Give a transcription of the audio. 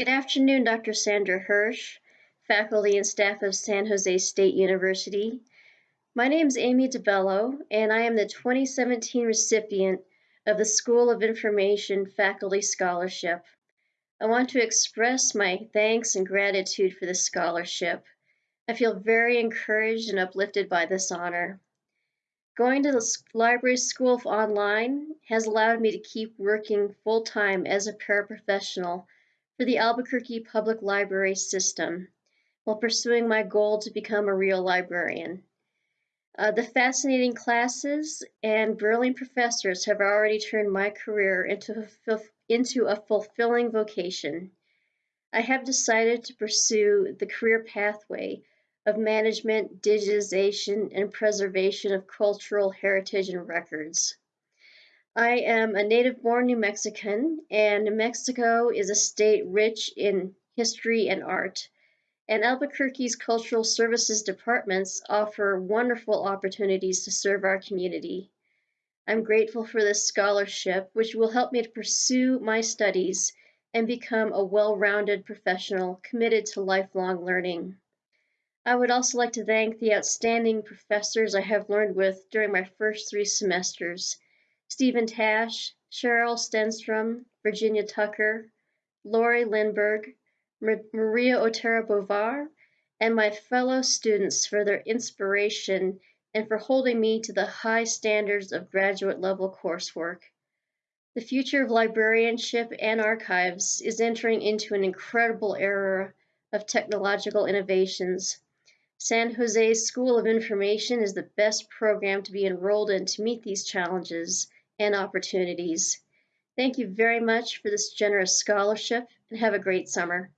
Good afternoon, Dr. Sandra Hirsh, faculty and staff of San Jose State University. My name is Amy DeBello, and I am the 2017 recipient of the School of Information Faculty Scholarship. I want to express my thanks and gratitude for this scholarship. I feel very encouraged and uplifted by this honor. Going to the library school online has allowed me to keep working full time as a paraprofessional for the Albuquerque Public Library System while pursuing my goal to become a real librarian. Uh, the fascinating classes and brilliant professors have already turned my career into a, into a fulfilling vocation. I have decided to pursue the career pathway of management, digitization, and preservation of cultural heritage and records. I am a native born New Mexican, and New Mexico is a state rich in history and art. And Albuquerque's cultural services departments offer wonderful opportunities to serve our community. I'm grateful for this scholarship, which will help me to pursue my studies and become a well rounded professional committed to lifelong learning. I would also like to thank the outstanding professors I have learned with during my first three semesters Stephen Tash, Cheryl Stenstrom, Virginia Tucker, Lori Lindberg, Maria Otero Boisvert, and my fellow students for their inspiration and for holding me to the high standards of graduate level coursework. The future of librarianship and archives is entering into an incredible era of technological innovations. San Jose's School of Information is the best program to be enrolled in to meet these challenges and opportunities. Thank you very much for this generous scholarship and have a great summer.